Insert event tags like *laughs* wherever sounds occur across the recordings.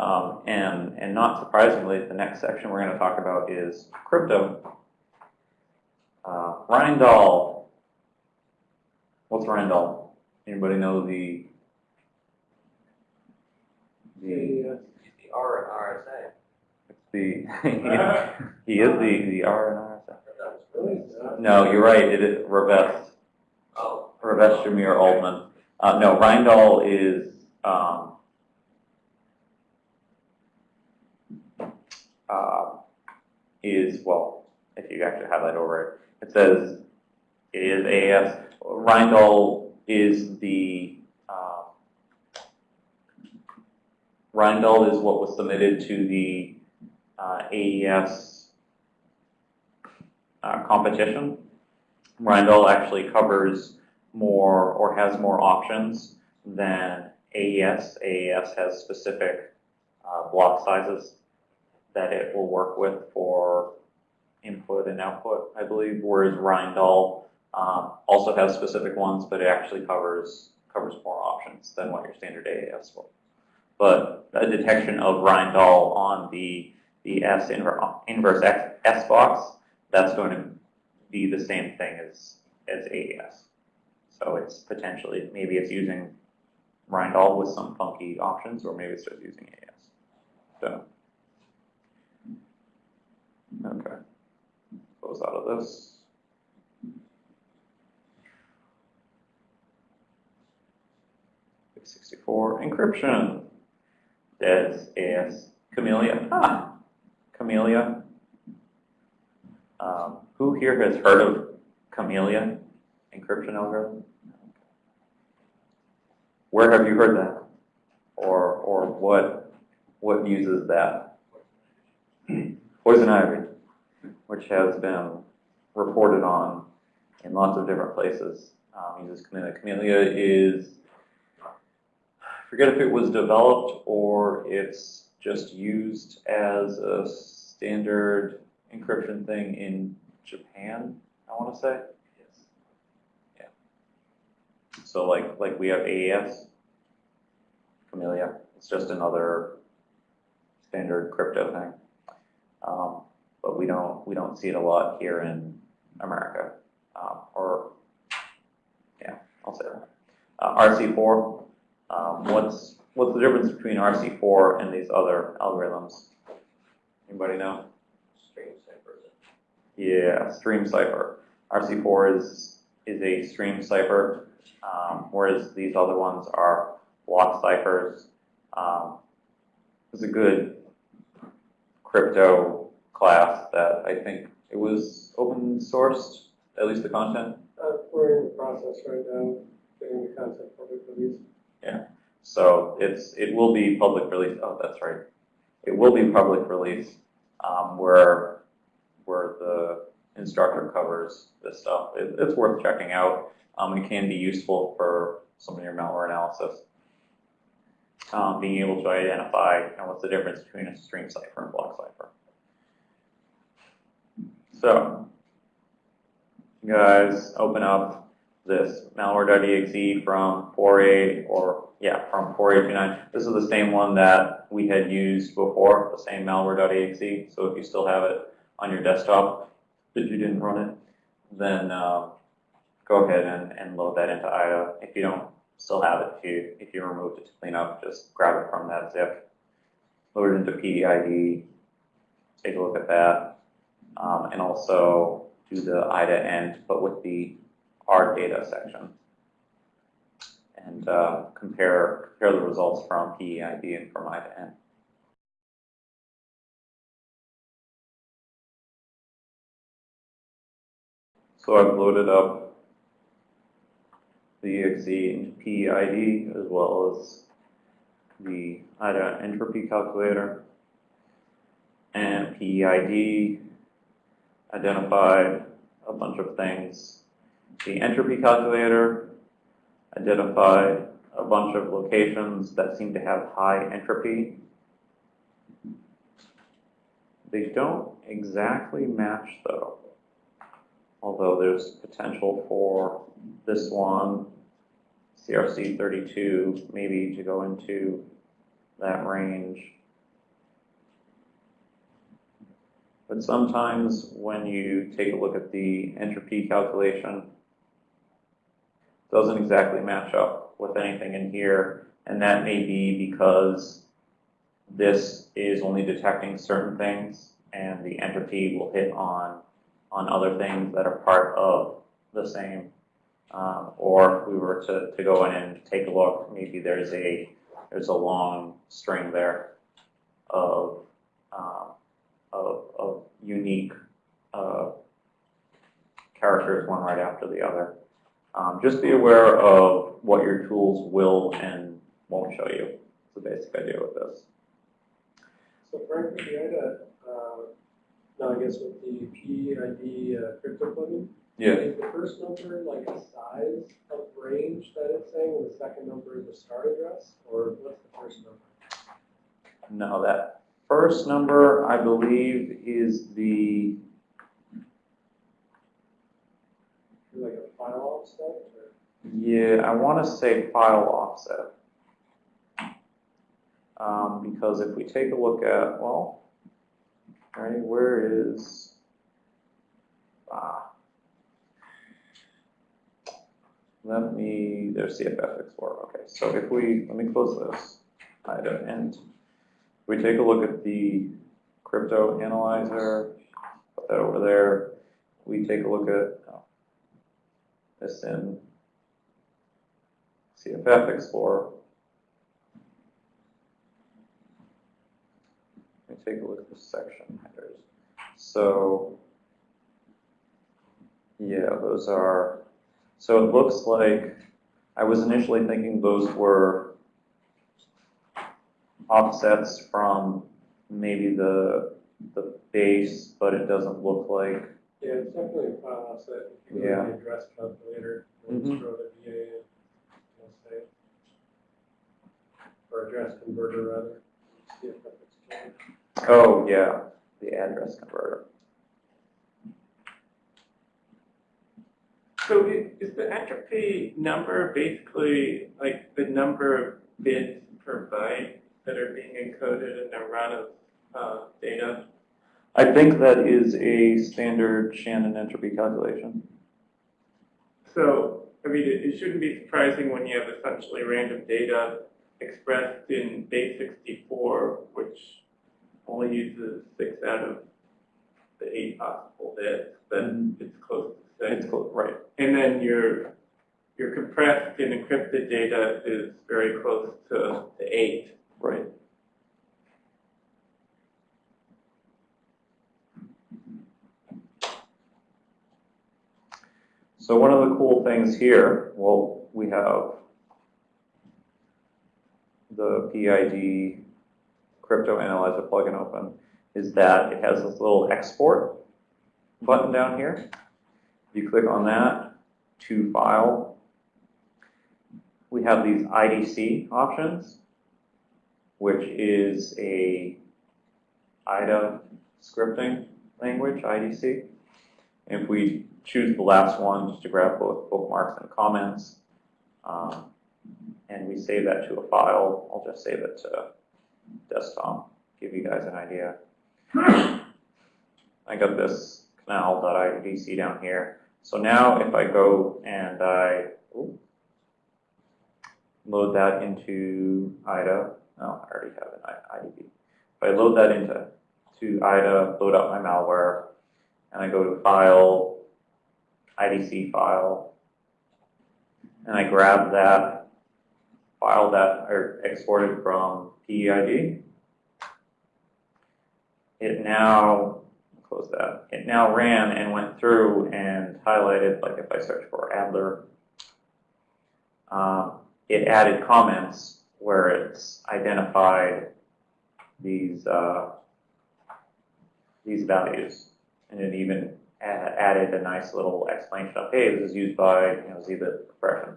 Um, and, and not surprisingly, the next section we're going to talk about is crypto. Uh, Rijndael. What's Rijndael? Anybody know the the The, R and RSA. it's the *laughs* he is the the R and R. That was Uh, No, you're right. It is Rivest Oh, Rivest Shamir Adleman. Uh, no, Rijndael is um, uh, is well. If you actually highlight over it, it says it is AES. Rijndael is the uh, is what was submitted to the uh, AES uh, competition. Rijndael actually covers more or has more options than AES. AES has specific uh, block sizes that it will work with for input and output, I believe, whereas Rijndael um, also has specific ones, but it actually covers covers more options than what your standard AES will. But a detection of Rijndael on the the S inver inverse X, S box, that's going to be the same thing as as AES. So it's potentially maybe it's using Rijndael with some funky options, or maybe it's just using AES. So okay, close out of this. Sixty-four encryption. DES AS Camellia. Ah, Camellia. Um, who here has heard of Camellia encryption algorithm? Where have you heard that? Or, or what, what uses that? Poison ivy, which has been reported on in lots of different places, um, uses Camellia. Camellia is, I forget if it was developed or it's just used as a standard encryption thing in Japan, I want to say. yes. Yeah. So like like we have AES, Camellia. It's just another standard crypto thing. Um, but we don't we don't see it a lot here in America. Um, or yeah, I'll say that. Uh, RC4. Um, what's what's the difference between RC4 and these other algorithms? Anybody know? Stream ciphers. Yeah, stream cipher. RC4 is is a stream cipher, um, whereas these other ones are block ciphers. Um, it's a good crypto class that I think it was open sourced, at least the content. uh, We're in the process right now, getting the content public release. Yeah. So it's it will be public release. Oh, that's right. It will be public release um, where where the instructor covers this stuff. It, it's worth checking out. Um, it can be useful for some of your malware analysis. Um, being able to identify you know, what's the difference between a stream cipher and block cipher. So, you guys open up this malware.exe from 4a or yeah, from 4829. This is the same one that we had used before, the same malware.exe. So if you still have it on your desktop, but you didn't run it, then uh, go ahead and, and load that into IDA. If you don't still have it, if you, if you removed it to clean up, just grab it from that zip, load it into PEID, take a look at that, um, and also do the IDA end, but with the R data section and uh, compare compare the results from PEID and from IDA end. So I've loaded up the exe into PEID as well as the IDA entropy calculator. And PEID identified a bunch of things. The entropy calculator identified a bunch of locations that seem to have high entropy. They don't exactly match though, although there's potential for this one, CRC 32, maybe to go into that range. But sometimes when you take a look at the entropy calculation, it doesn't exactly match up with anything in here. And that may be because this is only detecting certain things and the entropy will hit on on other things that are part of the same. Um, or if we were to, to go in and take a look, maybe there's a, there's a long string there of, um, of, of unique uh, characters, one right after the other. Um, just be aware of what your tools will and won't show you. It's the basic idea with this. So Frank, with the IDA, uh, guess with the PEID uh, crypto plugin, is the first number like a size of range that it's saying, and the second number is a start address, or what's the first number? No, that first number, I believe, is the, Like a file offset, or? yeah, I want to say file offset. Um, because if we take a look at, well, right, where is, ah. Let me, there's CFF Explorer, okay, so if we, let me close this, item and we take a look at the crypto analyzer, put that over there, we take a look at, oh, this in CFF Explorer. Let me take a look at the section headers. So, yeah, those are, so it looks like, I was initially thinking those were offsets from maybe the, the base, but it doesn't look like, Yeah, it's definitely a file offset, if you go Yeah. to the address calculator, and Mhm. throw the VA in, let's say. Or address converter rather, see if that's changed. Oh, yeah, the address converter. So is the entropy number basically like the number of bits per byte that are being encoded in a run of uh, data? I think that is a standard Shannon entropy calculation. So, I mean, it, it shouldn't be surprising when you have essentially random data expressed in base 64, which only uses six out of the eight possible bits, but Mhm. it's close to It's close, right. And then your, your compressed and encrypted data is very close to, to eight. Right. So one of the cool things here, well, we have the PEID crypto analyzer plugin open, is that it has this little export button down here. If you click on that to file, we have these IDC options which is a IDA scripting language, IDC. If we choose the last one, just to grab both bookmarks and comments, um, and we save that to a file, I'll just save it to desktop, give you guys an idea. Hmm. I got this kanal.idc down here. So now if I go and I ooh, load that into IDA, Oh, I already have an IDB. If I load that into to IDA, load up my malware, and I go to File, IDC file, and I grab that file that I exported from PEID, it now, close that, it now ran and went through and highlighted, like if I search for Adler, um, it added comments where it's identified these uh, these values, and it even added a nice little explanation of, hey, this is used by you know zlib compression.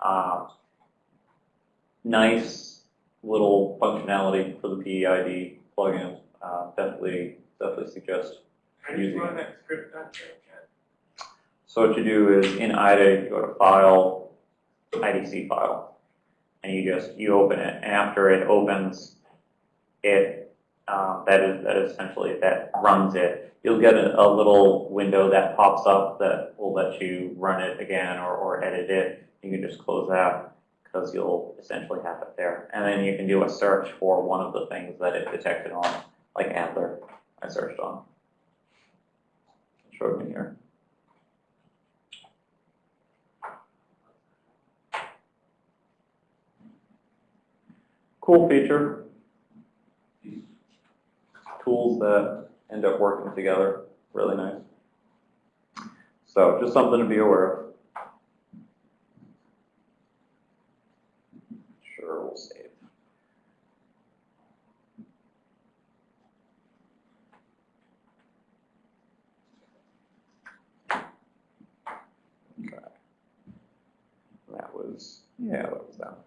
Um, nice little functionality for the PEID plugin. Uh, definitely, definitely suggest. How Using script? So what you do is in IDA, you go to File, IDC file, and you just you open it, and after it opens, it um, that is, that is essentially, that runs it. You'll get a, a little window that pops up that will let you run it again or, or edit it. You can just close that because you'll essentially have it there. And then you can do a search for one of the things that it detected on, like Adler, I searched on. It Showed me here. Cool feature. Tools that end up working together, really nice. So just something to be aware of. Save. Okay. That was, yeah, that was that.